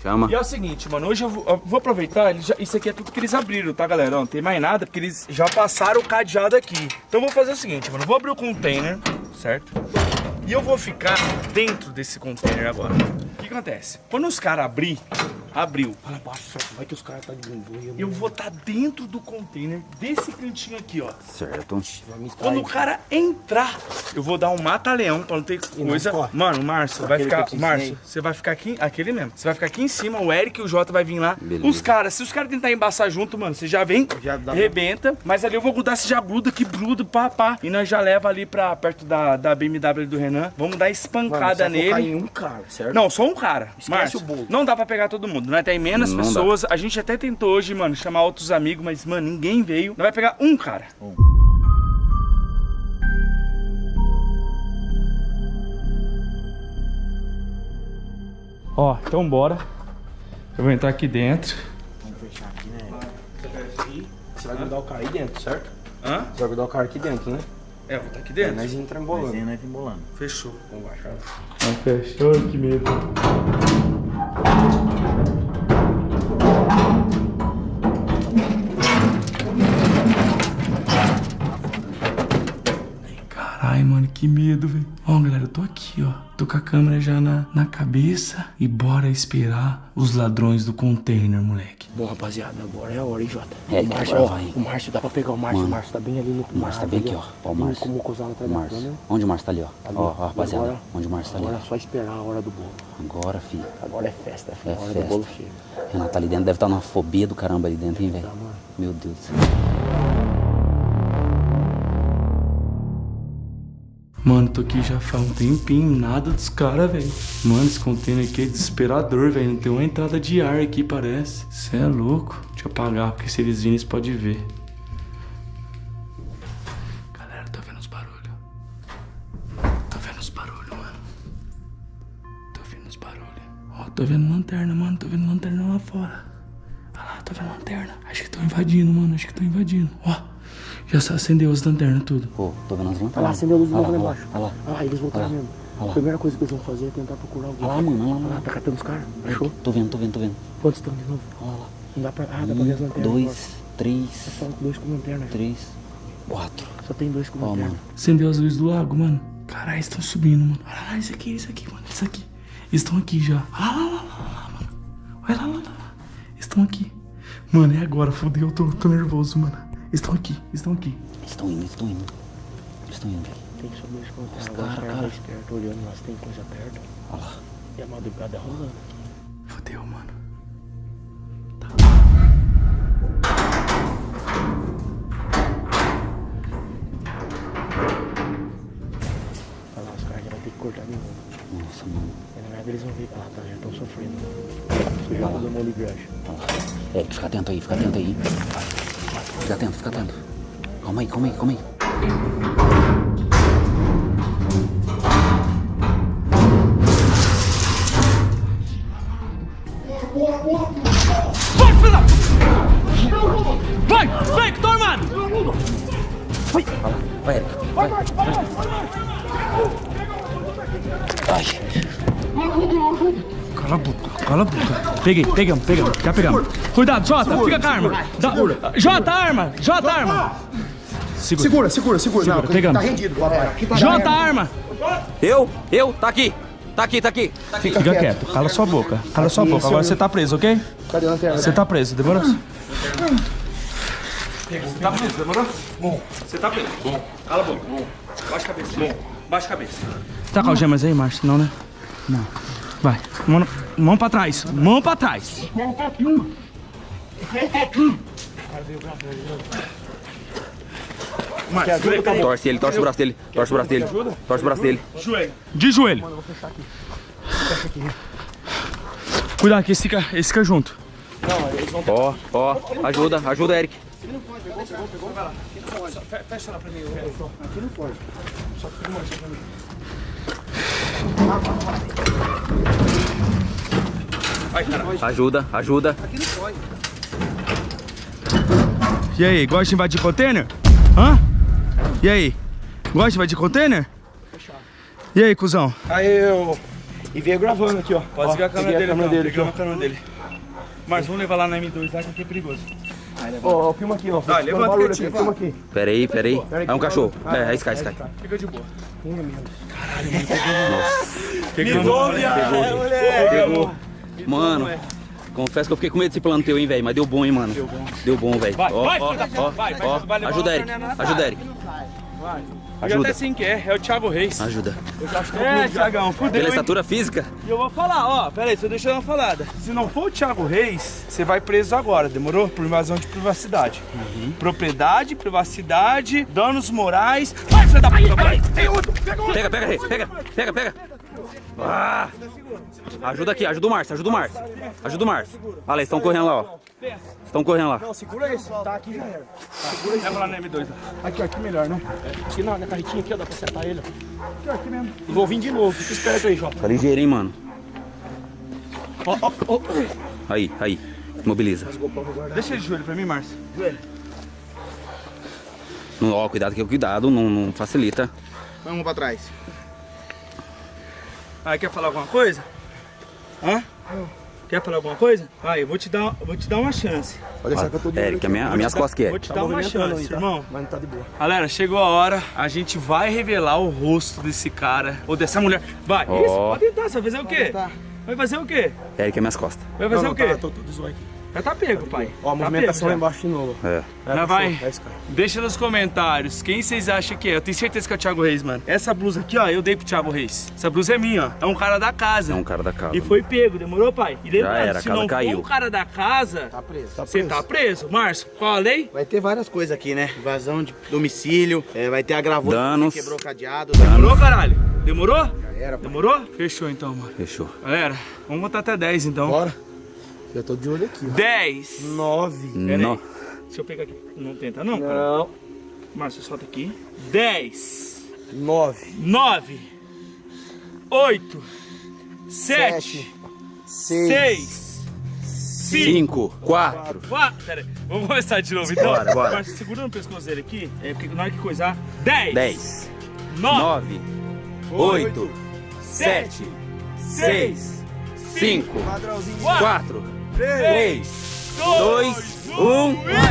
Chama. E é o seguinte, mano, hoje eu vou, eu vou aproveitar, já- isso aqui é tudo que eles abriram, tá, galera? Não tem mais nada, porque eles já passaram o cadeado aqui. Então eu vou fazer o seguinte, mano, eu vou abrir o container, certo? E eu vou ficar dentro desse container agora. O que acontece? Quando os caras abrir, abriu, Fala baixo, vai que os caras tá de boia. eu vou estar dentro do container desse cantinho aqui, ó. Certo. Quando o cara entrar, eu vou dar um mata-leão pra não ter coisa. corre. Mano, Márcio vai ficar. Márcio, você vai ficar aqui. Aquele mesmo. Você vai ficar aqui em cima, o Eric e o Jota vai vir lá. Beleza. Os caras, se os caras tentarem embaçar junto, mano, você já vem, Já dá- rebenta. Mas ali eu vou grudar, se já gruda, que brudo, pá, pá. E nós já leva ali pra perto da, da BMW do Renan. Vamos dar Mano, espancada você vai focar nele. em um cara, certo? Não, só um cara. Esquece Márcio, o bolo. Não dá pra pegar todo mundo. Nós tem menos Não dá. pessoas. A gente até tentou hoje, mano, chamar outros amigos, mas, mano, ninguém veio. Nós vai pegar um cara. Ó, então bora. Eu vou entrar aqui dentro. Vamos fechar aqui, né? Você vai grudar o cara aí dentro, certo? Hã? Você vai grudar o cara aqui dentro, né? É, eu vou estar aqui É, dentro. nós entra embolando. Desenho embolando. Fechou. Vamos baixar. Ah, fechou, que medo. Que medo, velho. Ó, galera, eu tô aqui, ó. Tô com a câmera já na, na cabeça. E bora esperar os ladrões do container, moleque. Bom, rapaziada, agora é a hora, hein, Jota? É, o Márcio, agora ó, vai. o Márcio dá pra pegar o Márcio. Mano. O Márcio tá bem ali no O Márcio tá bem aqui, ó. Ó o Márcio. Como o O da Márcio. Onde o Márcio tá ali, ó? Ali. Ó, ó, rapaziada. Agora- Onde o Márcio tá ali. Agora é só esperar a hora do bolo. Agora, filho. Agora é festa, filho. É a hora festa. do bolo chega. Renato tá ali dentro, deve estar numa fobia do caramba ali dentro, hein, velho? Tá. Meu Deus do céu. Mano, tô aqui já faz um tempinho, nada dos caras, velho. Mano, esse container aqui é desesperador, velho. Não tem uma entrada de ar aqui, parece. Cê é louco. Deixa eu apagar, porque se eles virem, eles podem ver. Galera, tô vendo os barulhos. Tô vendo os barulhos, mano. Tô vendo os barulhos. Ó, tô vendo lanterna, mano. Tô vendo lanterna lá fora. Olha lá, tô vendo lanterna. Acho que estão invadindo, mano. Acho que estão invadindo. Ó, já acendeu as lanternas tudo. Pô, tô vendo as lanternas. Olha lá, acendeu a luz de novo lá embaixo. Olha lá. Ah, eles voltaram Olha lá. mesmo. Olha lá. A primeira coisa que eles vão fazer é tentar procurar alguém. Olha lá, mano. Olha lá, Olha lá, mano. tá catando os caras. Achou? Tô vendo, tô vendo, tô vendo. Quantos estão de novo? Olha lá. Não dá pra. Ah, dá pra ver as Um, lanternas. agora. dois, três, Só dois com lanterna. três, quatro. Só tem dois com Ó, lanterna. mano. Acendeu as luzes do lago, mano. Caralho, estão subindo, mano. Olha lá, isso aqui, isso aqui, mano. Isso aqui. Eles estão aqui já. Olha lá, lá, lá, lá, mano. Olha lá, lá, lá, lá. Eles estão aqui. Mano, é agora, fodeu, eu tô, tô nervoso, mano. Estão aqui, estão aqui. Estão indo, eles estão indo. Eles estão indo, velho. Tem só dois lanterna. Os cara, caras cara. tá esperto olhando lá se tem coisa perto. Olha lá. E a madrugada rolando. Fodeu, mano. Olha lá, os caras já vão ter que cortar de novo. Nossa, mano. E na verdade eles vão ver. Ah, tá, já estão sofrendo. Muda uma ligragem. Olha lá. É, fica atento aí, fica atento aí. Vai. Fica atento, fica atento. Calma aí, calma aí, calma aí. Vai, vai, que tô armado! Vai vai, Eric. Vai, vai. Ai, Cala a boca, cala a boca. Peguei, pegamos, pegamos, já pegamos. Cuidado, Jota, fica com a arma. Dá- Jota, arma, Jota, arma. Segura, segura, segura. Segura, pegamos. rendido, papai. Jota, arma. Eu, eu, tá aqui. Tá aqui, tá aqui. Fica quieto, cala sua boca. Cala sua boca. Agora você tá preso, ok? Cadê a lanterna? Você tá preso, demorou? Tá preso, demorou? Bom. Você tá preso. Bom. Cala a boca. Bom. Baixa a cabeça. Bom. Baixa a cabeça. Tá com algemas aí, Márcio? Não, né? Não. Vai. Mão, mão pra trás. Mão pra trás. Márcio, Torce ele, torce o braço dele. Torce o braço dele. Torce o braço dele. Joelho. De joelho. Cuidado que esse fica, esse fica junto. Ó, ó, ajuda, ajuda, Eric. Ajuda, ajuda. E aí, gosta de invadir container? Hã? E aí? Gosta de invadir container? E aí, cuzão? Aí eu. E veio gravando aqui, ó. Pode Ó, seguir a câmera dele, câmera dele aqui, a câmera dele. Mas vamos levar lá na M2 lá que aqui é perigoso. Ó. Ó, ó, filma aqui, ó. Vai, Fazendo levanta barulho aqui, filma aqui. Pera aí, pera aí. Aí, É um cachorro. É, Ah, é Sky, Sky. Fica de boa. Um menos. Pegamos. Pegou. Mano, confesso que eu fiquei com medo desse plano teu, hein, velho. Mas deu bom, hein, mano. Deu bom. Deu bom, velho. Vai, Ó, vai, ó, vai, vai, ó. vai levar Ajuda, Eric. Ajuda, Eric. Eu Ajuda. até sei quem é, é o Thiago Reis. Ajuda. É, Thiagão, fudeu, Pela hein? estatura física? E eu vou falar, ó, pera aí, só deixa eu dar uma falada. Se não for o Thiago Reis, você vai preso agora, demorou? Por invasão de privacidade. Propriedade, privacidade, danos morais. Vai, filho da puta, vai! Pega outro! Pega, pega, Reis. Pega, pega, pega. Ah. Ajuda aqui, ajuda o Márcio, ajuda o Márcio. Ajuda o Márcio. Olha lá, eles estão correndo lá, ó. Estão correndo lá. Não, segura esse. Tá aqui já era. Leva lá na M2. ó. Aqui, ó, aqui melhor, né? Aqui na, na carretinha aqui, ó, dá pra acertar ele, ó. Aqui, ó, aqui mesmo. Vou vir de novo, fica esperto aí, Jota. Tá ligeiro, hein, mano. Ó, ó, ó. Aí, aí. Mobiliza. Deixa ele de joelho pra mim, Márcio. Joelho. Não, ó, cuidado que o cuidado não, não facilita. Vamos pra trás. Aí, quer falar alguma coisa? Hã? Quer falar alguma coisa? Eu vou te dar, vou te dar uma chance. Pode deixar que eu tô de Eric, aqui. a minha, a minhas costas que é. Vou te Tá dar uma chance, aí, tá? irmão. Mas não tá de boa. Galera, chegou a hora, a gente vai revelar o rosto desse cara, ou dessa mulher. Vai, Ó. isso, pode tentar, você vai fazer o quê? Vai fazer o quê? Eric, é minhas costas. Vai fazer não, o quê? Tá, tô tudo zoado aqui. Já tá pego, pai. Ó, a Tá movimentação lá pego já. embaixo de novo. É. É, Já vai. É esse cara. Deixa nos comentários quem vocês acham que é. Eu tenho certeza que é o Thiago Reis, mano. Essa blusa aqui, ó, eu dei pro Thiago Reis. Essa blusa é minha, ó. É um cara da casa. É um cara da casa. E foi pego, demorou, pai? E lembrando, era, a se casa não caiu. for um cara da casa, Tá preso. Tá você tá preso. Márcio, qual a lei? Vai ter várias coisas aqui, né? Invasão de domicílio, é, vai ter a gravura Danos. que quebrou o cadeado. Demorou, caralho? Demorou? era, pô. Demorou? Fechou então, mano. Fechou. Galera, vamos contar até 10 então. Bora. Eu tô de olho aqui, ó. 10. Nove. Pera Não. aí. Deixa eu pegar aqui. Não tenta não. Não. Márcio, solta aqui. 10. Nove. 9. 8. 7. Sete. Seis. 6. 5. Cinco, quatro. 4. Pera aí. Vamos começar de novo então. Bora, bora. Márcio, segura no pescoço dele aqui. É porque na hora que coisar. 10. Dez. 9. Nove. Oito. 7. Sete. Seis. Cinco. 3, 2, 1.